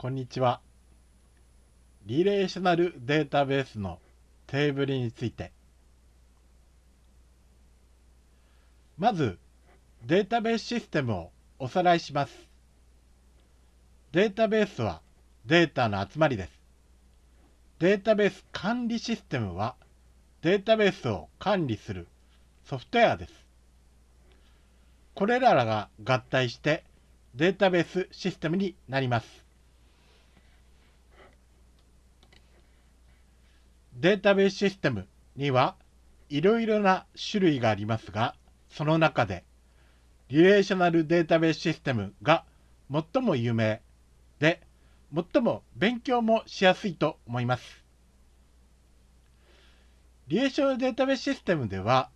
こんにちは。リレーショナルデータベースのテーブルについて。まず、データベースシステムをおさらいします。データベースはデータの集まりです。データベース管理システムはデータベースを管理するソフトウェアです。これらが合体してデータベースシステムになります。データベースシステムにはいろいろな種類がありますが、その中でリレーショナルデータベースシステムが最も有名で、最も勉強もしやすいと思います。リレーショナルデータベースシステムでは、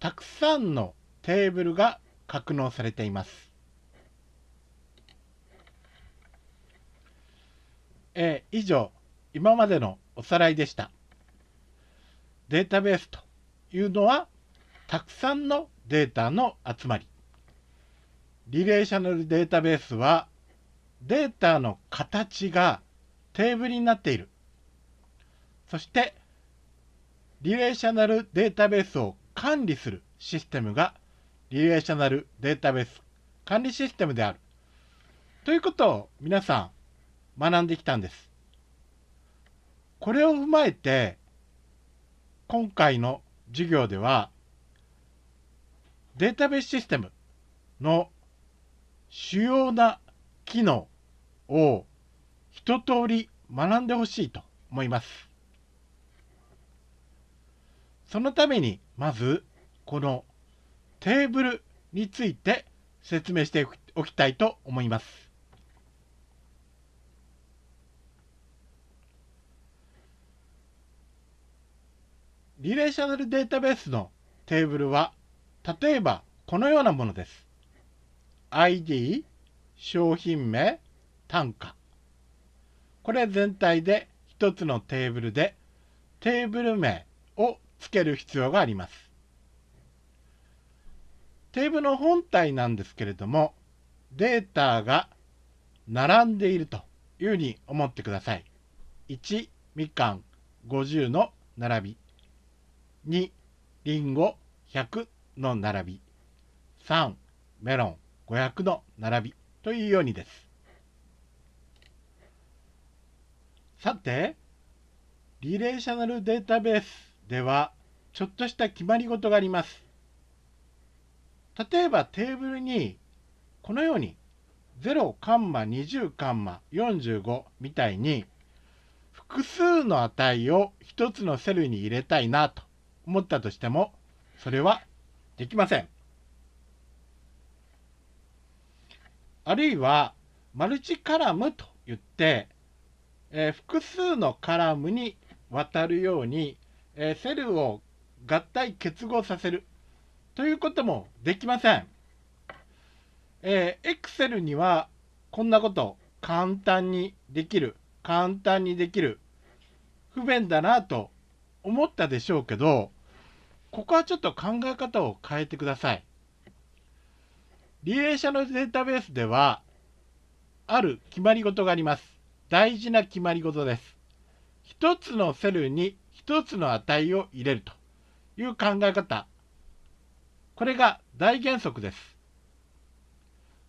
たくさんのテーブルが格納されています。えー、以上、今までのおさらいでした。データベースというのは、たくさんのデータの集まり。リレーショナルデータベースは、データの形がテーブルになっている。そして、リレーショナルデータベースを管理するシステムがリレーショナルデータベース管理システムである。ということを皆さん学んできたんです。これを踏まえて、今回の授業では、データベースシステムの主要な機能を一通り学んでほしいと思います。そのために、まず、このテーブルについて説明しておきたいと思います。リレーショナルデータベースのテーブルは、例えばこのようなものです。ID、商品名、単価。これ全体で一つのテーブルで、テーブル名をつける必要があります。テーブルの本体なんですけれども、データが並んでいるというふうに思ってください。1、みかん50の並び。2、りんご100の並び。3、メロン500の並びというようにです。さて、リレーショナルデータベースでは、ちょっとした決まり事があります。例えばテーブルに、このように0カンマ20カンマ45みたいに、複数の値を一つのセルに入れたいなと思ったとしても、それはできません。あるいは、マルチカラムと言って、えー、複数のカラムに渡るようにえー、セルを合体結合させるということもできません。えー、Excel にはこんなこと簡単にできる、簡単にできる、不便だなと思ったでしょうけど、ここはちょっと考え方を変えてください。リレーショナルデータベースでは、ある決まり事があります。大事な決まり事です。一つのセルに一つの値を入れるという考え方。これが大原則です。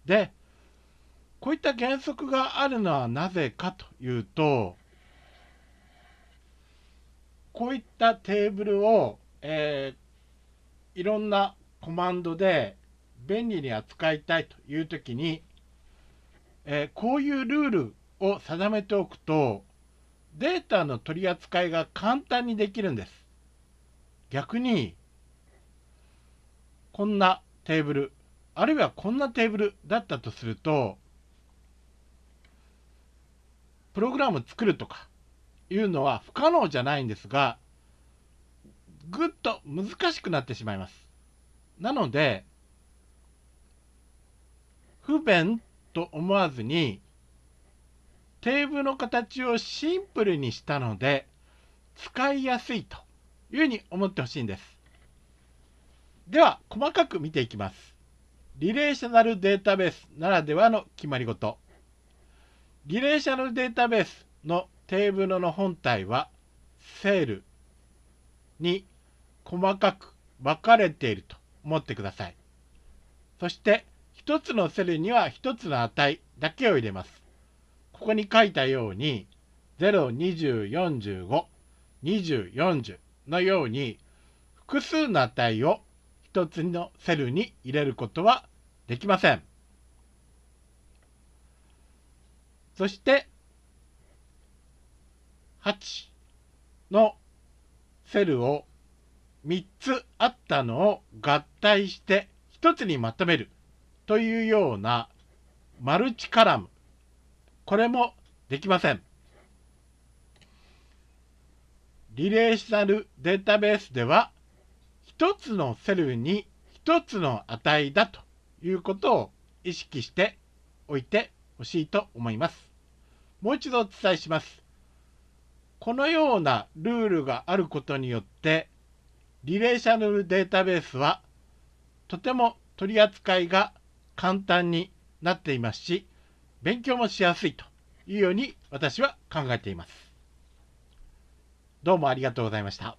で、こういった原則があるのはなぜかというと、こういったテーブルを、えー、いろんなコマンドで便利に扱いたいというときに、えー、こういうルールを定めておくと、データの取り扱いが簡単にできるんです。逆に、こんなテーブル、あるいはこんなテーブルだったとすると、プログラム作るとかいうのは不可能じゃないんですが、難しくなってしまいます。なので、不便と思わずに、テーブルの形をシンプルにしたので、使いやすいというふうに思ってほしいんです。では、細かく見ていきます。リレーショナルデータベースならではの決まり事。リレーショナルデータベースのテーブルの本体はセールに細かく分かれていると思ってください。そして1つのセルには1つの値だけを入れます。ここに書いたように0、20、45、20、40のように複数の値を1つのセルに入れることはできません。そして8のセルを3つあったのを合体して1つにまとめるというようなマルチカラムこれもできません。リレーショナルデータベースでは1つのセルに1つの値だということを意識しておいてほしいと思います。もう一度お伝えします。このようなルールがあることによってリレーショナルデータベースはとても取り扱いが簡単になっていますし勉強もしやすいというように私は考えています。どうもありがとうございました。